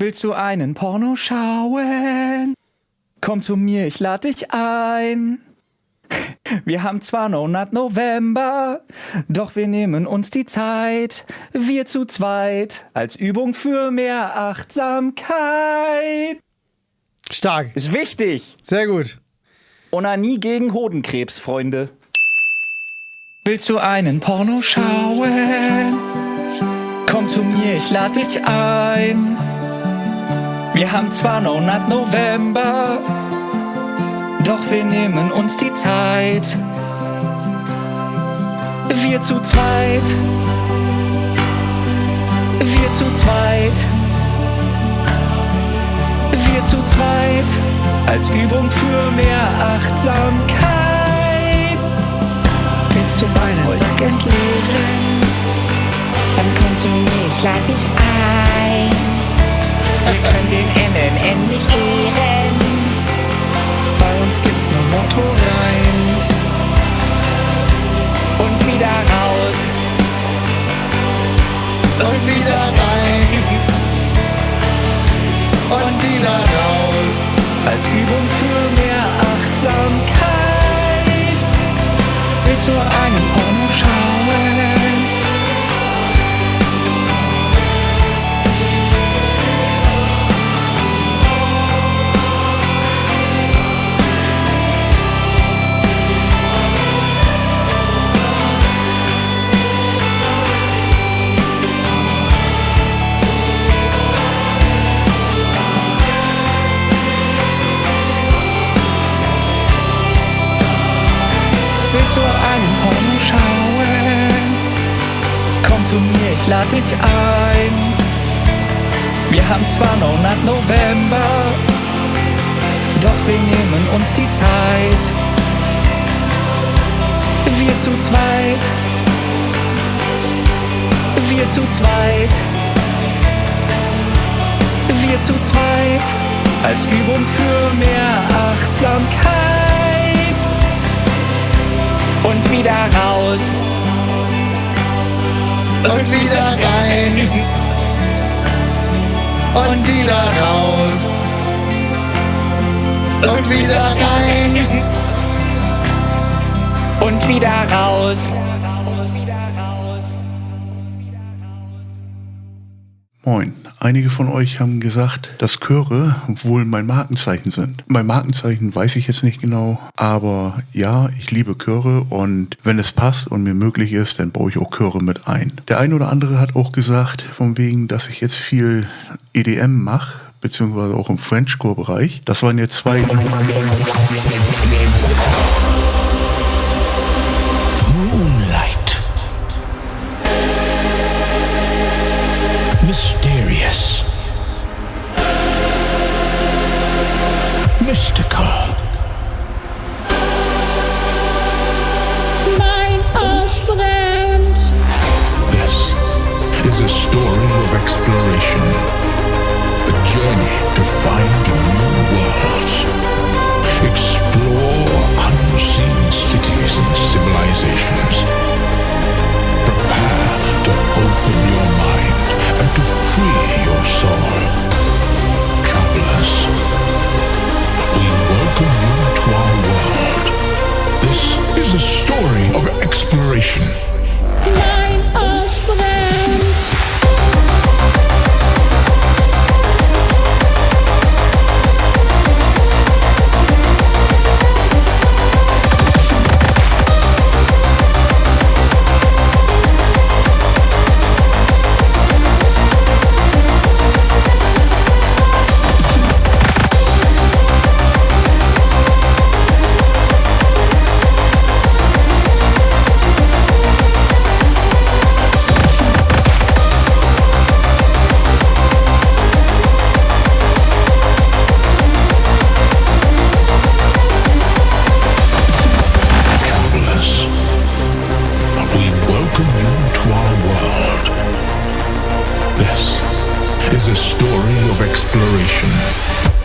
Willst du einen Porno schauen? Komm zu mir, ich lade dich ein. Wir haben zwar no not November, doch wir nehmen uns die Zeit, wir zu zweit, als Übung für mehr Achtsamkeit. Stark. Ist wichtig. Sehr gut. Onanie gegen Hodenkrebs, Freunde. Willst du einen Porno schauen? Komm zu mir, ich lade dich ein. Wir haben zwar no not November, doch wir nehmen uns die Zeit. Wir zu zweit. Wir zu zweit. Wir zu zweit. Als Übung für mehr Achtsamkeit. Willst du meinen Sack entleeren? Dann komm zu mir, ich lade dich ein. Willst du einen Du einen Porno schauen? Komm zu mir, ich lade dich ein. Wir haben zwar no not November, doch wir nehmen uns die Zeit. Wir zu zweit. Wir zu zweit. Wir zu zweit. Als Übung für mehr Achtsamkeit und wieder raus Und wieder rein. Und wieder raus. Und wieder rein. und wieder raus. Moin. Einige von euch haben gesagt, dass Chöre wohl mein Markenzeichen sind. Mein Markenzeichen weiß ich jetzt nicht genau, aber ja, ich liebe Chöre und wenn es passt und mir möglich ist, dann baue ich auch Chöre mit ein. Der eine oder andere hat auch gesagt, von wegen, dass ich jetzt viel EDM mache, beziehungsweise auch im Frenchcore-Bereich. Das waren jetzt zwei story of exploration. A journey to find new worlds. Explore unseen cities and civilizations. Prepare to open your mind and to free your soul. Travelers, we welcome you to our world. This is a story of exploration. Mein Arsch is a story of exploration.